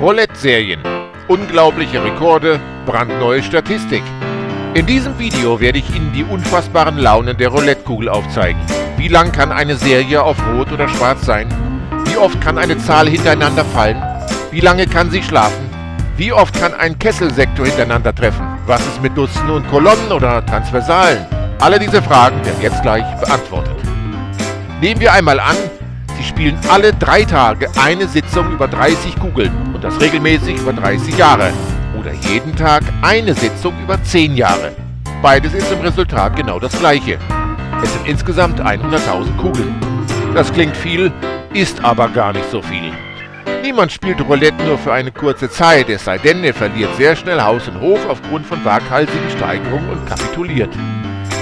Roulette-Serien. Unglaubliche Rekorde, brandneue Statistik. In diesem Video werde ich Ihnen die unfassbaren Launen der Roulette-Kugel aufzeigen. Wie lang kann eine Serie auf Rot oder Schwarz sein? Wie oft kann eine Zahl hintereinander fallen? Wie lange kann sie schlafen? Wie oft kann ein Kesselsektor hintereinander treffen? Was ist mit Dutzenden und Kolonnen oder Transversalen? Alle diese Fragen werden jetzt gleich beantwortet. Nehmen wir einmal an, Sie spielen alle drei Tage eine Sitzung über 30 Kugeln und das regelmäßig über 30 Jahre. Oder jeden Tag eine Sitzung über 10 Jahre. Beides ist im Resultat genau das gleiche. Es sind insgesamt 100.000 Kugeln. Das klingt viel, ist aber gar nicht so viel. Niemand spielt Roulette nur für eine kurze Zeit, es sei denn, er verliert sehr schnell Haus und Hof aufgrund von waghalsigen Steigerungen und kapituliert.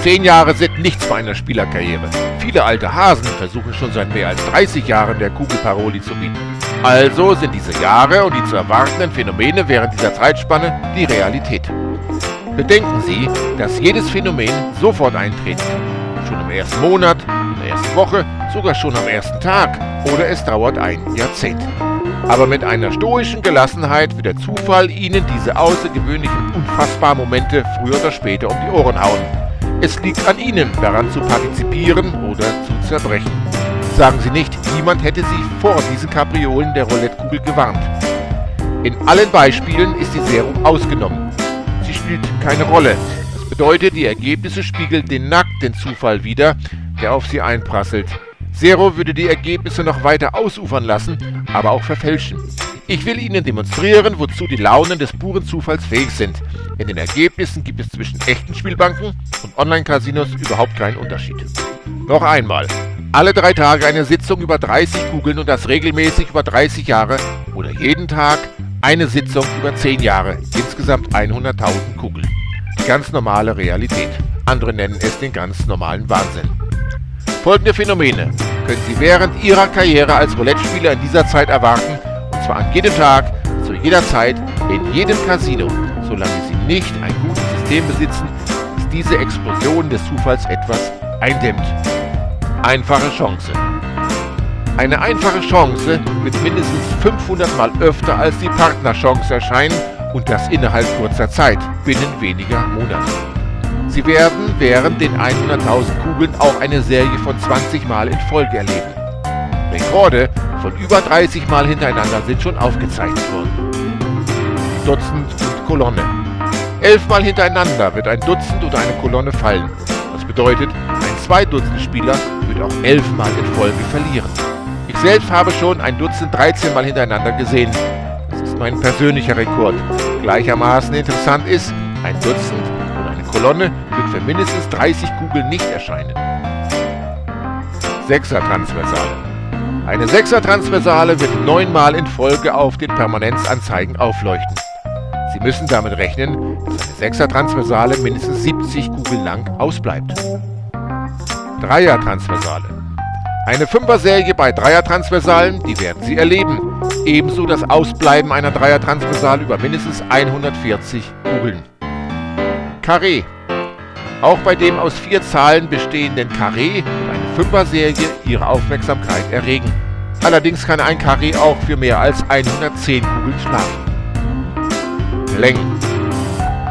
Zehn Jahre sind nichts bei einer Spielerkarriere. Viele alte Hasen versuchen schon seit mehr als 30 Jahren der Kugel Paroli zu bieten. Also sind diese Jahre und die zu erwartenden Phänomene während dieser Zeitspanne die Realität. Bedenken Sie, dass jedes Phänomen sofort eintreten kann. Schon im ersten Monat, in der ersten Woche, sogar schon am ersten Tag oder es dauert ein Jahrzehnt. Aber mit einer stoischen Gelassenheit wird der Zufall Ihnen diese außergewöhnlichen, unfassbaren Momente früher oder später um die Ohren hauen. Es liegt an Ihnen, daran zu partizipieren oder zu zerbrechen. Sagen Sie nicht, niemand hätte Sie vor diesen Kapriolen der Roulette-Kugel gewarnt. In allen Beispielen ist die Serum ausgenommen. Sie spielt keine Rolle. Das bedeutet, die Ergebnisse spiegeln den nackten Zufall wider, der auf Sie einprasselt. Zero würde die Ergebnisse noch weiter ausufern lassen, aber auch verfälschen. Ich will Ihnen demonstrieren, wozu die Launen des puren Zufalls fähig sind. In den Ergebnissen gibt es zwischen echten Spielbanken und Online-Casinos überhaupt keinen Unterschied. Noch einmal. Alle drei Tage eine Sitzung über 30 Kugeln und das regelmäßig über 30 Jahre oder jeden Tag eine Sitzung über 10 Jahre, insgesamt 100.000 Kugeln. Die ganz normale Realität. Andere nennen es den ganz normalen Wahnsinn. Folgende Phänomene können Sie während Ihrer Karriere als Roulette-Spieler in dieser Zeit erwarten, zwar an jedem Tag, zu jeder Zeit, in jedem Casino, solange Sie nicht ein gutes System besitzen, das diese Explosion des Zufalls etwas eindämmt. Einfache Chance. Eine einfache Chance wird mindestens 500 Mal öfter als die Partnerchance erscheinen und das innerhalb kurzer Zeit, binnen weniger Monate. Sie werden während den 100.000 Kugeln auch eine Serie von 20 Mal in Folge erleben. Rekorde von über 30 Mal hintereinander sind schon aufgezeichnet worden. Dutzend und Kolonne. Elfmal hintereinander wird ein Dutzend oder eine Kolonne fallen. Das bedeutet, ein Zwei-Dutzend-Spieler wird auch elfmal in Folge verlieren. Ich selbst habe schon ein Dutzend 13 Mal hintereinander gesehen. Das ist mein persönlicher Rekord. Gleichermaßen interessant ist, ein Dutzend Kolonne wird für mindestens 30 Kugeln nicht erscheinen. Sechser-Transversale Eine Sechser-Transversale wird neunmal in Folge auf den Permanenzanzeigen aufleuchten. Sie müssen damit rechnen, dass eine Sechser-Transversale mindestens 70 Kugeln lang ausbleibt. Dreier-Transversale Eine Fünfer-Serie bei Dreier-Transversalen, die werden Sie erleben. Ebenso das Ausbleiben einer Dreier-Transversale über mindestens 140 Kugeln. Carré. Auch bei dem aus vier Zahlen bestehenden Carré wird eine Fünfer-Serie ihre Aufmerksamkeit erregen. Allerdings kann ein Carré auch für mehr als 110 Kugeln schlafen. Längen.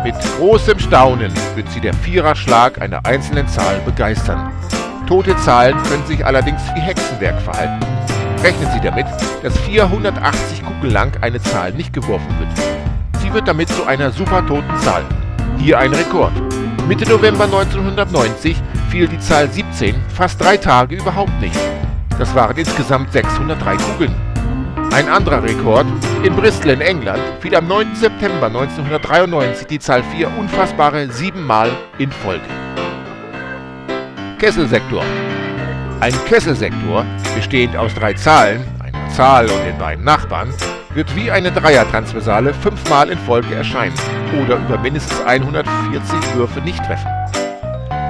Mit großem Staunen wird sie der Viererschlag einer einzelnen Zahl begeistern. Tote Zahlen können sich allerdings wie Hexenwerk verhalten. Rechnen Sie damit, dass 480 Kugeln lang eine Zahl nicht geworfen wird. Sie wird damit zu einer supertoten Zahl. Hier ein Rekord. Mitte November 1990 fiel die Zahl 17 fast drei Tage überhaupt nicht. Das waren insgesamt 603 Kugeln. Ein anderer Rekord, in Bristol in England fiel am 9. September 1993 die Zahl 4 unfassbare siebenmal in Folge. Kesselsektor Ein Kesselsektor, bestehend aus drei Zahlen, einer Zahl und den beiden Nachbarn, wird wie eine Dreier-Transversale fünfmal in Folge erscheinen oder über mindestens 140 Würfe nicht treffen.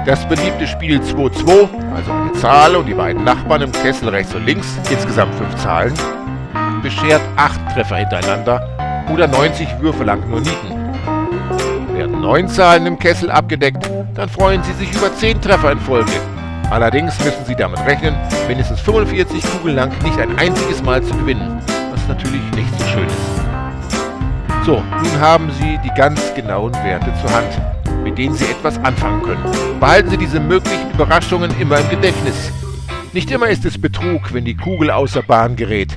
Das beliebte Spiel 2-2, also eine Zahl und die beiden Nachbarn im Kessel rechts und links, insgesamt fünf Zahlen, beschert acht Treffer hintereinander oder 90 Würfe lang nur Nieten. Werden neun Zahlen im Kessel abgedeckt, dann freuen Sie sich über zehn Treffer in Folge. Allerdings müssen Sie damit rechnen, mindestens 45 Kugeln lang nicht ein einziges Mal zu gewinnen, natürlich nicht so schön ist. So, nun haben Sie die ganz genauen Werte zur Hand, mit denen Sie etwas anfangen können. Behalten Sie diese möglichen Überraschungen immer im Gedächtnis. Nicht immer ist es Betrug, wenn die Kugel außer Bahn gerät.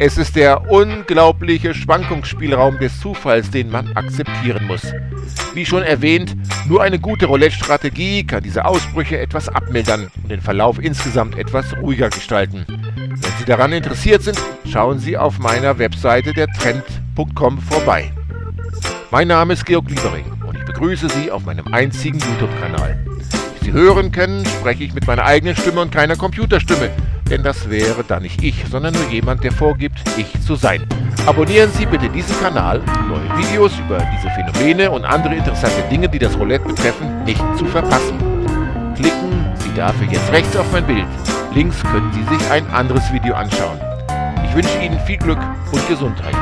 Es ist der unglaubliche Schwankungsspielraum des Zufalls, den man akzeptieren muss. Wie schon erwähnt, nur eine gute Roulette-Strategie kann diese Ausbrüche etwas abmildern und den Verlauf insgesamt etwas ruhiger gestalten. Wenn Sie daran interessiert sind, schauen Sie auf meiner Webseite der Trend.com vorbei. Mein Name ist Georg Liebering und ich begrüße Sie auf meinem einzigen YouTube-Kanal. Wie Sie hören können, spreche ich mit meiner eigenen Stimme und keiner Computerstimme denn das wäre dann nicht ich, sondern nur jemand, der vorgibt, ich zu sein. Abonnieren Sie bitte diesen Kanal, um neue Videos über diese Phänomene und andere interessante Dinge, die das Roulette betreffen, nicht zu verpassen. Klicken Sie dafür jetzt rechts auf mein Bild. Links können Sie sich ein anderes Video anschauen. Ich wünsche Ihnen viel Glück und Gesundheit.